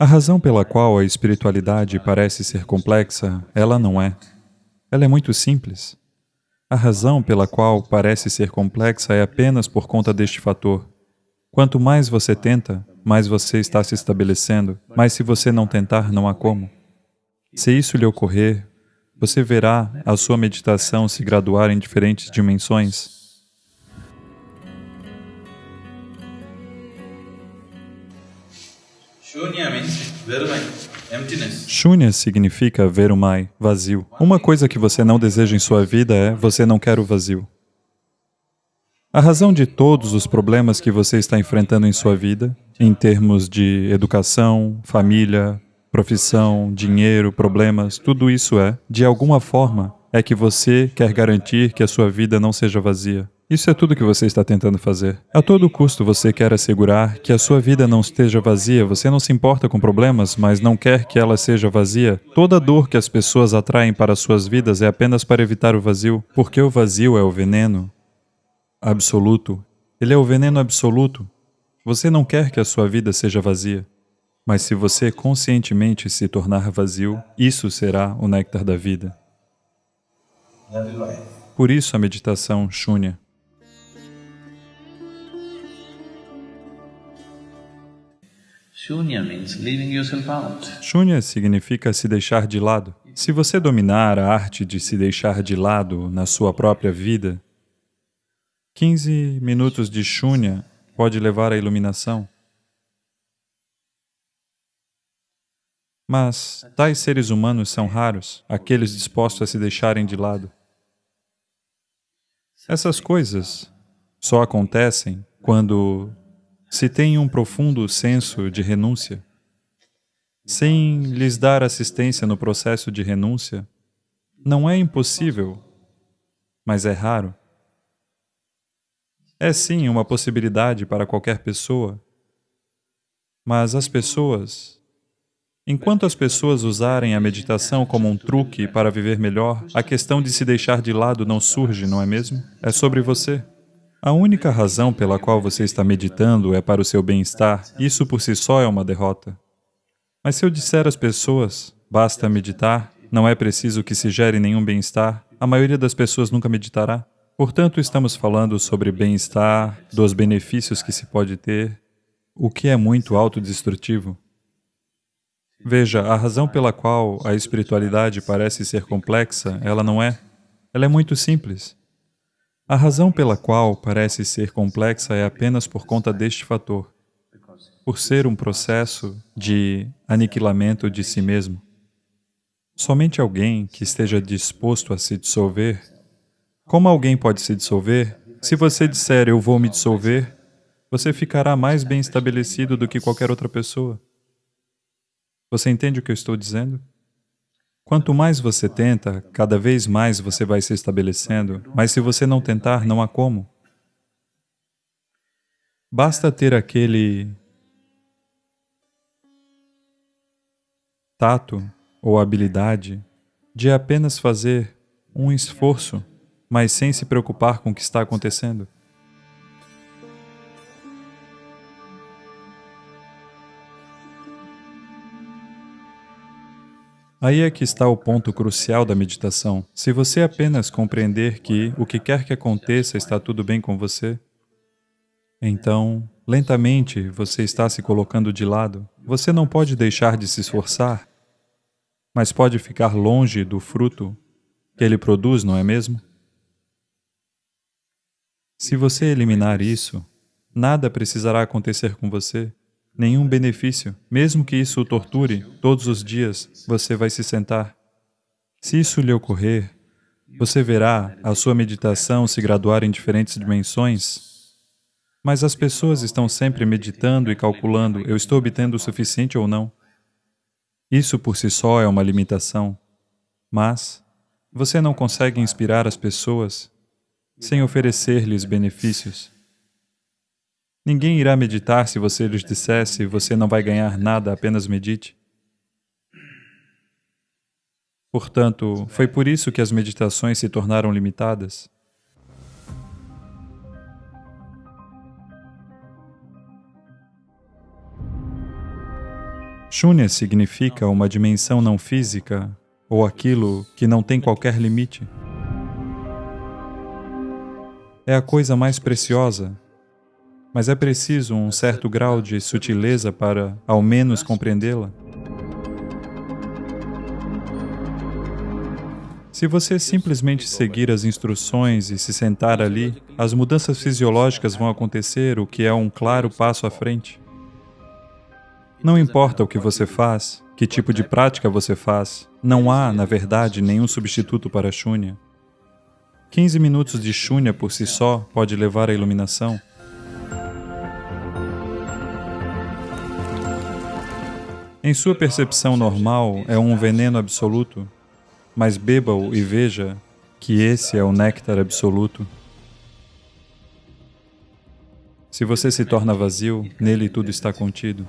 A razão pela qual a espiritualidade parece ser complexa, ela não é. Ela é muito simples. A razão pela qual parece ser complexa é apenas por conta deste fator. Quanto mais você tenta, mais você está se estabelecendo, mas se você não tentar, não há como. Se isso lhe ocorrer, você verá a sua meditação se graduar em diferentes dimensões. Shunya significa verumai, vazio. Uma coisa que você não deseja em sua vida é você não quer o vazio. A razão de todos os problemas que você está enfrentando em sua vida, em termos de educação, família, profissão, dinheiro, problemas, tudo isso é, de alguma forma, é que você quer garantir que a sua vida não seja vazia. Isso é tudo que você está tentando fazer. A todo custo você quer assegurar que a sua vida não esteja vazia, você não se importa com problemas, mas não quer que ela seja vazia. Toda dor que as pessoas atraem para suas vidas é apenas para evitar o vazio, porque o vazio é o veneno absoluto. Ele é o veneno absoluto. Você não quer que a sua vida seja vazia. Mas se você conscientemente se tornar vazio, isso será o néctar da vida. Por isso a meditação Shunya. Shunya significa se deixar de lado. Se você dominar a arte de se deixar de lado na sua própria vida, 15 minutos de Shunya pode levar à iluminação. Mas tais seres humanos são raros, aqueles dispostos a se deixarem de lado. Essas coisas só acontecem quando se tem um profundo senso de renúncia. Sem lhes dar assistência no processo de renúncia, não é impossível, mas é raro. É sim uma possibilidade para qualquer pessoa, mas as pessoas Enquanto as pessoas usarem a meditação como um truque para viver melhor, a questão de se deixar de lado não surge, não é mesmo? É sobre você. A única razão pela qual você está meditando é para o seu bem-estar, isso por si só é uma derrota. Mas se eu disser às pessoas, basta meditar, não é preciso que se gere nenhum bem-estar, a maioria das pessoas nunca meditará. Portanto, estamos falando sobre bem-estar, dos benefícios que se pode ter, o que é muito autodestrutivo. Veja, a razão pela qual a espiritualidade parece ser complexa, ela não é. Ela é muito simples. A razão pela qual parece ser complexa é apenas por conta deste fator, por ser um processo de aniquilamento de si mesmo. Somente alguém que esteja disposto a se dissolver, como alguém pode se dissolver? Se você disser, eu vou me dissolver, você ficará mais bem estabelecido do que qualquer outra pessoa. Você entende o que eu estou dizendo? Quanto mais você tenta, cada vez mais você vai se estabelecendo, mas se você não tentar, não há como. Basta ter aquele tato ou habilidade de apenas fazer um esforço, mas sem se preocupar com o que está acontecendo. Aí é que está o ponto crucial da meditação. Se você apenas compreender que o que quer que aconteça está tudo bem com você, então, lentamente, você está se colocando de lado. Você não pode deixar de se esforçar, mas pode ficar longe do fruto que ele produz, não é mesmo? Se você eliminar isso, nada precisará acontecer com você nenhum benefício. Mesmo que isso o torture, todos os dias você vai se sentar. Se isso lhe ocorrer, você verá a sua meditação se graduar em diferentes dimensões, mas as pessoas estão sempre meditando e calculando, eu estou obtendo o suficiente ou não. Isso por si só é uma limitação, mas você não consegue inspirar as pessoas sem oferecer-lhes benefícios. Ninguém irá meditar se você lhes dissesse, você não vai ganhar nada, apenas medite. Portanto, foi por isso que as meditações se tornaram limitadas. Shunya significa uma dimensão não física ou aquilo que não tem qualquer limite. É a coisa mais preciosa, mas é preciso um certo grau de sutileza para, ao menos, compreendê-la. Se você simplesmente seguir as instruções e se sentar ali, as mudanças fisiológicas vão acontecer, o que é um claro passo à frente. Não importa o que você faz, que tipo de prática você faz, não há, na verdade, nenhum substituto para Shunya. 15 minutos de Shunya por si só pode levar à iluminação. Em sua percepção normal, é um veneno absoluto, mas beba-o e veja que esse é o néctar absoluto. Se você se torna vazio, nele tudo está contido.